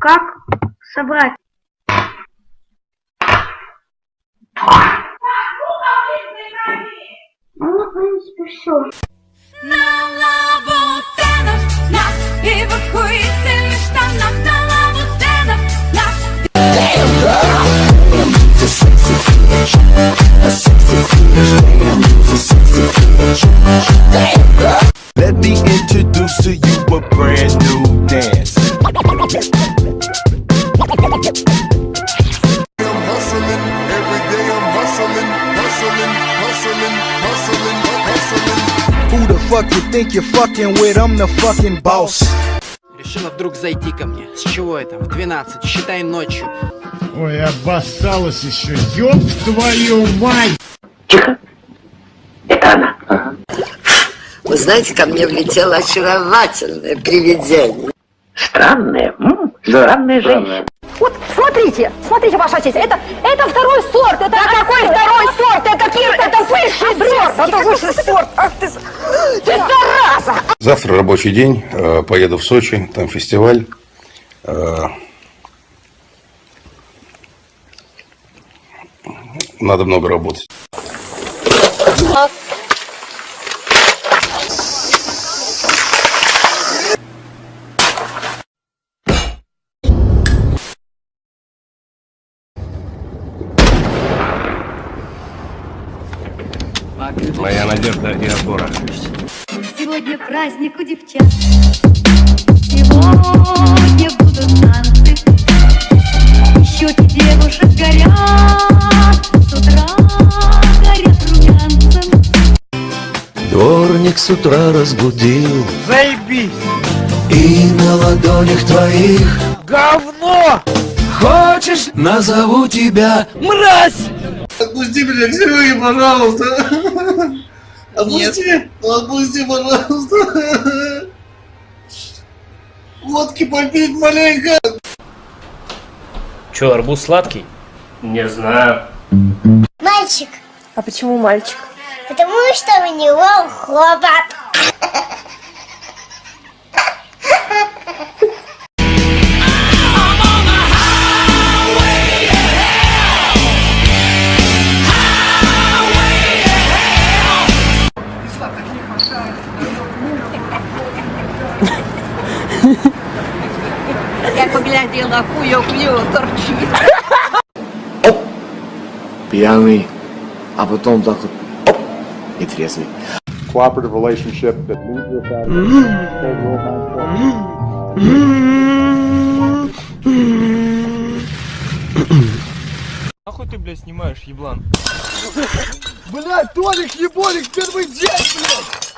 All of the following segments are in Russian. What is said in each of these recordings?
Как собрать? Ну, в принципе, все. На лабутенах наш эвакуированных штанах на лабутенах наш fuck you think you're fucking with? I'm the fucking boss. Решила вдруг зайти ко мне. С чего это? В 12, считай ночью. Ой, обоссалась еще, ёб твою мать! Вы знаете, ко мне влетело очаровательное привидение. Странная, м, странная женщина. Вот смотрите, смотрите, ваша честь, это, это второй сорт, это какой второй сорт? Это, Кир, это высший сорт, это высший сорт. Ах ты, ты зараза! Завтра рабочий день, э, поеду в Сочи, там фестиваль. Э, Надо много работать. Надежда и опора. Сегодня праздник у девчат Сегодня будут танцы Щеки девушек горят С утра горят румянцем Дворник с утра разбудил Заебись! И на ладонях твоих Говно! Хочешь, назову тебя Мразь! Отпусти меня к Сереге, пожалуйста. Отпусти, отпусти, пожалуйста. Водки попить маленько. Че, арбуз сладкий? Не знаю. Мальчик, А почему мальчик? потому что у него хобот. Поглядела, кую-кую торчит Пьяный, а потом так вот оп, и трезвый. Cooperative relationship that leads without Нахуй ты, блядь, снимаешь, еблан? Блядь, Толик, еболик, первый день, блядь!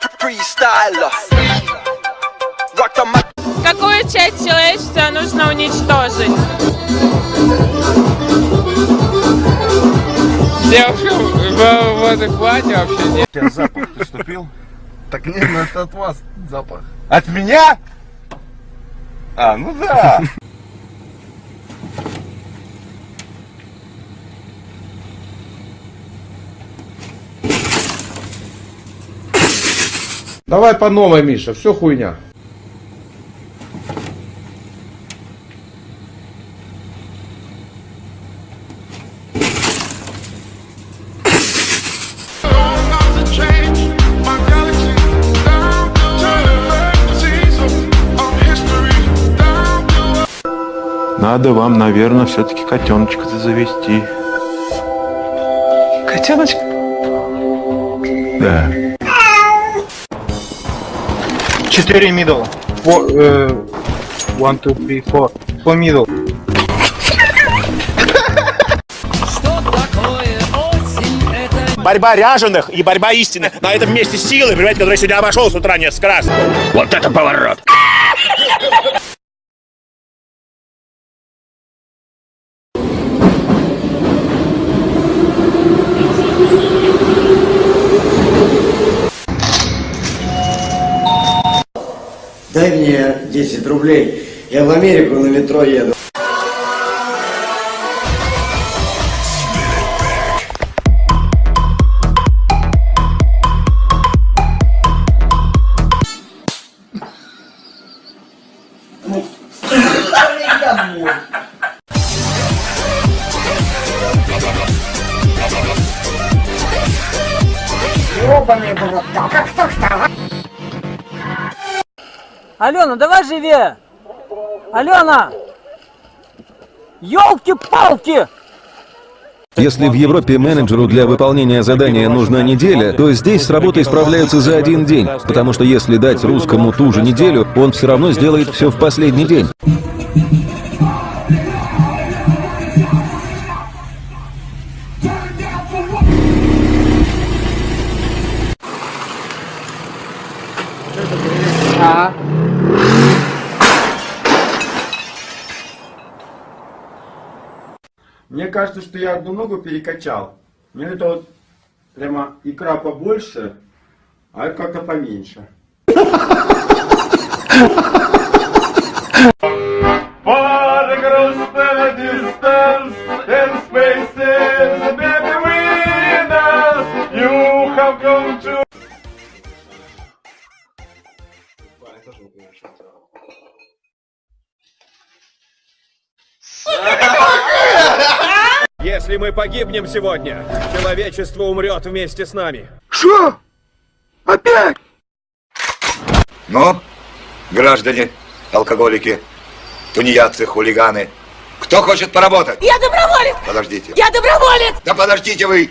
Какую часть человечества нужно уничтожить? Девушка в, в адеквате вообще нет. У тебя запах поступил? Так нет, ну это от вас запах. От меня? А, ну да. Давай по новой, Миша, все хуйня. Надо вам, наверное, все-таки котеночка-то завести. Котеночка? Да. Четыре middle. Four, э, one, two, three, four. Four middle. Борьба ряженых и борьба истинных. На этом месте силы, понимаете, который сегодня обошел с утра несколько раз. Вот это поворот. Дай мне 10 рублей. Я в Америку на метро еду. Алена, давай живее! Алена! Ёлки-палки! Если в Европе менеджеру для выполнения задания нужна неделя, то здесь с работой справляются за один день, потому что если дать русскому ту же неделю, он все равно сделает все в последний день. Мне кажется, что я одну ногу перекачал. Мне это вот прямо икра побольше, а это как-то поменьше. Если мы погибнем сегодня, человечество умрет вместе с нами. Что? Опять? Ну, граждане, алкоголики, тунеядцы, хулиганы, кто хочет поработать? Я доброволец! Подождите. Я доброволец! Да подождите вы!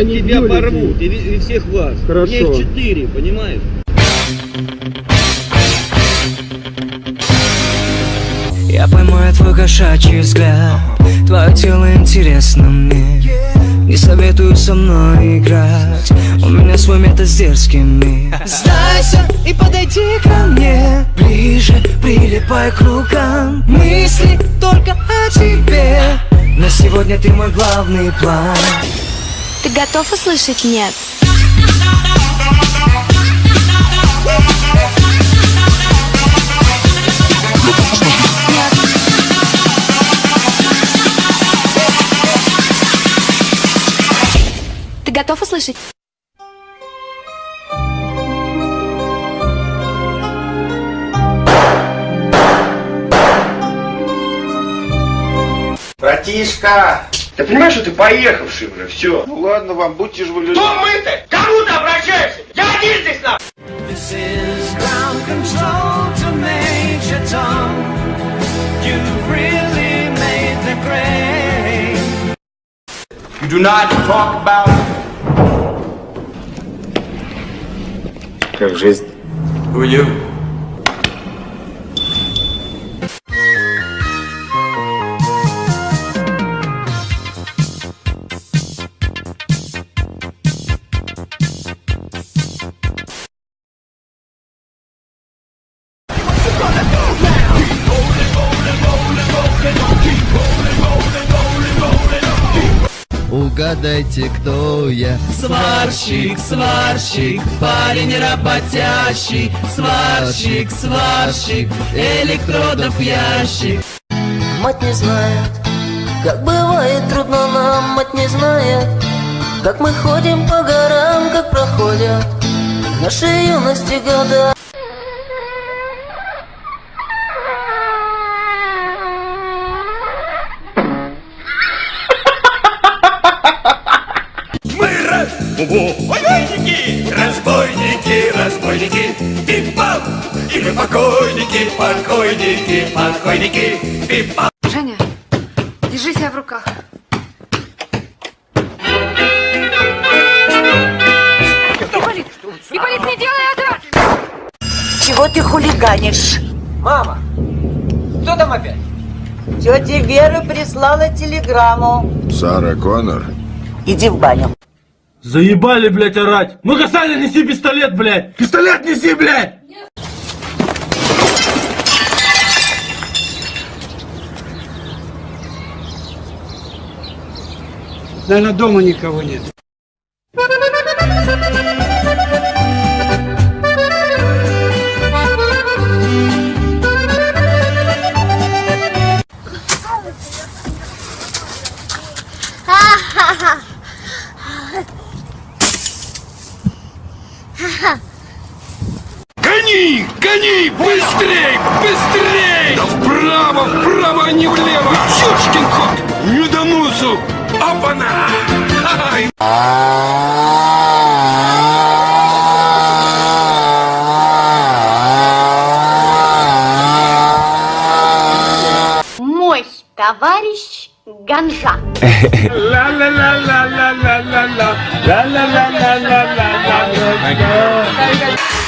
Дети меня тебя порвут, и, и всех вас. Хорошо. Мне их четыре, понимаешь? Я поймаю твой кошачий взгляд. Твое тело интересно мне. Не советую со мной играть. У меня свой метод с дерзкими Сдайся и подойди ко мне. Ближе, прилипай к рукам. Мысли только о тебе. На сегодня ты мой главный план Ты готов услышать «нет»? Ты готов услышать? Братишка! Ты понимаешь, что ты поехавший уже, все. Ну ладно вам, будьте же вы люди. Кто мы-то? Кому ты обращаешься? Я один здесь на... This is ground control to Major Tom. You really made the grade. You do not talk about... Как жизнь? Who Угадайте, кто я? Сварщик, сварщик, парень работящий. Сварщик, сварщик, электродов ящик. Мать не знает, как бывает трудно нам, мать не знает Как мы ходим по горам, как проходят наши юности года Мы разбойники, разбойники, разбойники, пип-пап, и мы покойники, покойники, покойники, пип-пап. Женя, держи себя в руках. Ипполит, Ипполит, не делай этого! Чего ты хулиганишь? Мама, кто там опять? Тетя Вера прислала телеграмму. Сара Коннор? Иди в баню. Заебали, блядь, орать! Ну-ка, Саня, неси пистолет, блядь! Пистолет неси, блядь! Наверное, дома никого нет. Гони! Гони! Быстрей! Быстрей! Да вправо, вправо, а не влево! Ёшкин кот! Не до носу! Опана! Мой товарищ Ganja. la la la la la la la la la la la la la la